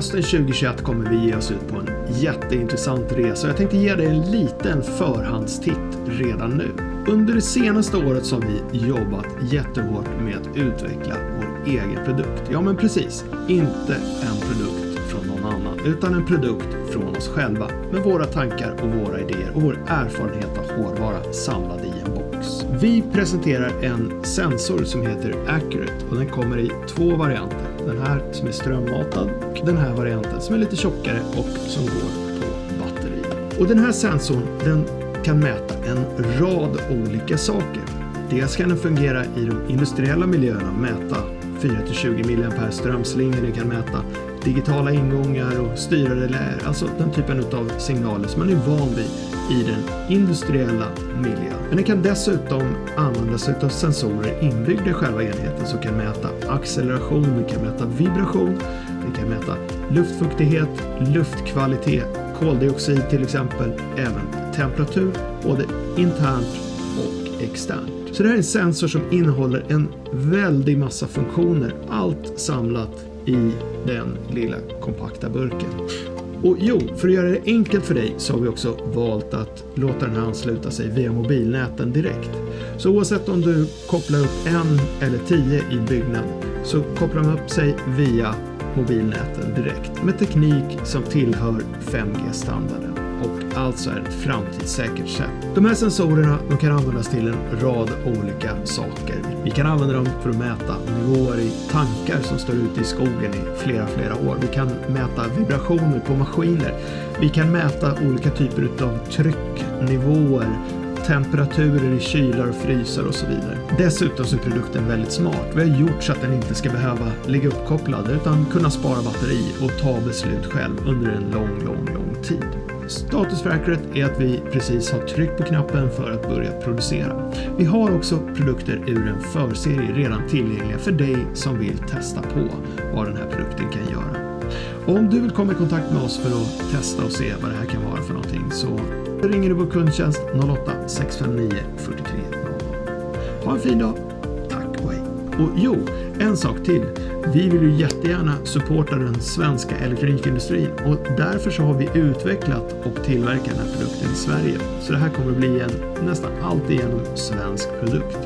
hösten 2021 kommer vi ge oss ut på en jätteintressant resa och jag tänkte ge dig en liten förhandstitt redan nu. Under det senaste året så har vi jobbat jättehårt med att utveckla vår egen produkt. Ja men precis, inte en produkt från någon annan utan en produkt från oss själva med våra tankar och våra idéer och vår erfarenhet av hårdvara samlad i en box. Vi presenterar en sensor som heter Accurate och den kommer i två varianter. Den här som är strömmatad och den här varianten som är lite tjockare och som går på batteri. Och den här sensorn den kan mäta en rad olika saker. Dels kan den fungera i de industriella miljöerna och mäta 4-20 mA strömslingor, den kan mäta digitala ingångar och styrrelär, alltså den typen av signaler som man är van vid i den industriella miljön. Men den kan dessutom användas av sensorer inbyggda i själva enheten som kan mäta acceleration, den kan mäta vibration, den kan mäta luftfuktighet, luftkvalitet, koldioxid till exempel, även temperatur, både internt och externt. Så det här är en sensor som innehåller en väldig massa funktioner, allt samlat i den lilla kompakta burken. Och jo, för att göra det enkelt för dig så har vi också valt att låta den här ansluta sig via mobilnäten direkt. Så oavsett om du kopplar upp en eller tio i byggnad så kopplar de upp sig via mobilnäten direkt med teknik som tillhör 5G-standarden och alltså är ett framtidssäkert sätt. De här sensorerna de kan användas till en rad olika saker. Vi kan använda dem för att mäta nivåer i tankar som står ute i skogen i flera, flera år. Vi kan mäta vibrationer på maskiner. Vi kan mäta olika typer av trycknivåer, temperaturer i kylar och frysar och så vidare. Dessutom så är produkten väldigt smart. Vi har gjort så att den inte ska behöva ligga uppkopplad utan kunna spara batteri och ta beslut själv under en lång, lång, lång tid. Status för Accurate är att vi precis har tryckt på knappen för att börja producera. Vi har också produkter ur en förserie redan tillgängliga för dig som vill testa på vad den här produkten kan göra. Om du vill komma i kontakt med oss för att testa och se vad det här kan vara för någonting så ringer du vår kundtjänst 08-659 43 00. Ha en fin dag. Tack och hej. Och jo, en sak till. Vi vill ju jättegärna supporta den svenska elektronikindustrin och därför så har vi utvecklat och tillverkat den här produkten i Sverige. Så det här kommer att bli en nästan alltigenom svensk produkt.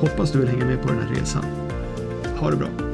Hoppas du vill hänga med på den här resan. Ha det bra!